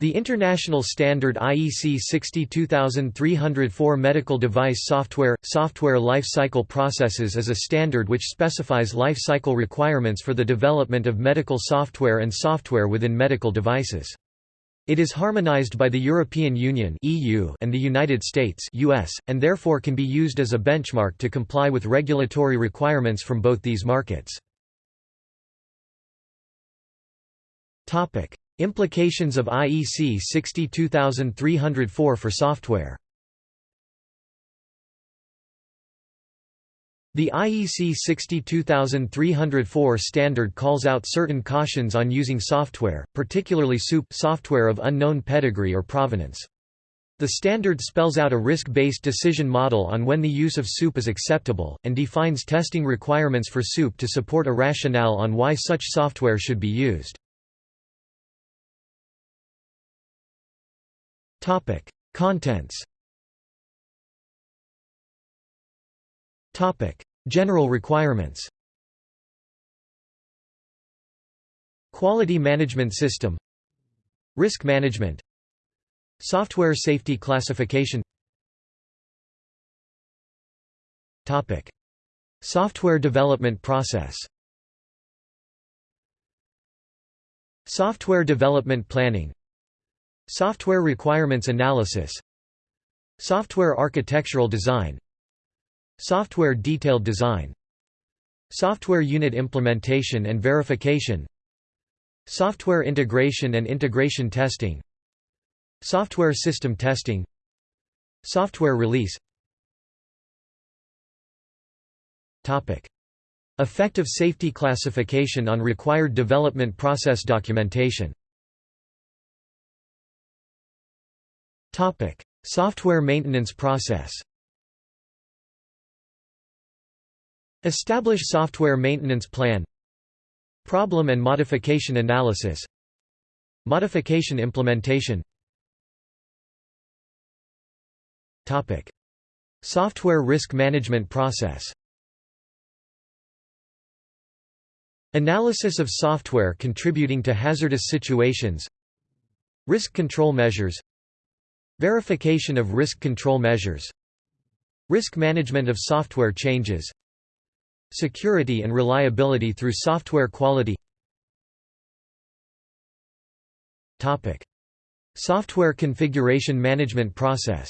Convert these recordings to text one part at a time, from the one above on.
The international standard IEC 62304 medical device software software life cycle processes is a standard which specifies life cycle requirements for the development of medical software and software within medical devices. It is harmonized by the European Union and the United States and therefore can be used as a benchmark to comply with regulatory requirements from both these markets. Implications of IEC 62304 for software The IEC 62304 standard calls out certain cautions on using software, particularly SOUP software of unknown pedigree or provenance. The standard spells out a risk-based decision model on when the use of SOUP is acceptable, and defines testing requirements for SOUP to support a rationale on why such software should be used. Topic: Contents. Topic: General requirements. Quality management system. Risk management. Software safety classification. Topic: Software development process. Software development planning Software requirements analysis. Software architectural design. Software detailed design. Software unit implementation and verification. Software integration and integration testing. Software system testing. Software release. Topic. Effective safety classification on required development process documentation Software maintenance process. Establish software maintenance plan. Problem and modification analysis. Modification implementation. Topic: Software risk management process. Analysis of software contributing to hazardous situations. Risk control measures Verification of risk control measures. Risk management of software changes. Security and reliability through software quality. Topic. Software configuration management process.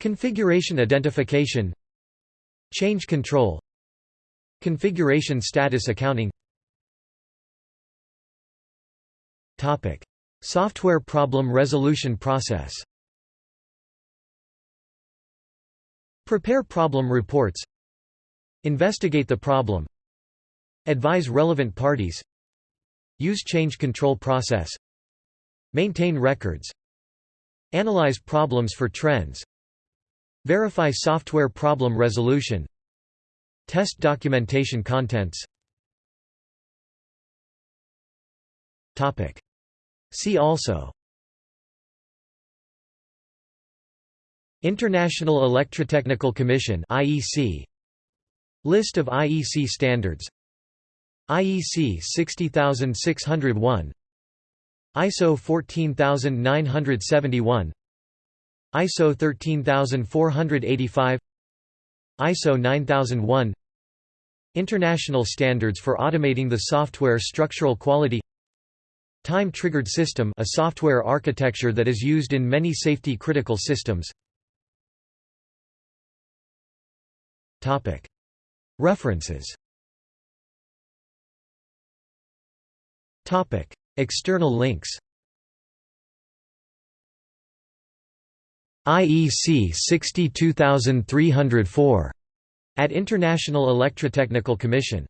Configuration identification. Change control. Configuration status accounting. Topic. Software problem resolution process. Prepare problem reports. Investigate the problem. Advise relevant parties. Use change control process. Maintain records. Analyze problems for trends. Verify software problem resolution. Test documentation contents. Topic See also International Electrotechnical Commission IEC List of IEC standards IEC 60601 ISO 14971 ISO 13485 ISO 9001 International standards for automating the software structural quality Time-triggered system a software architecture that is used in many safety-critical systems. References. External links. IEC 62304 at International Electrotechnical Commission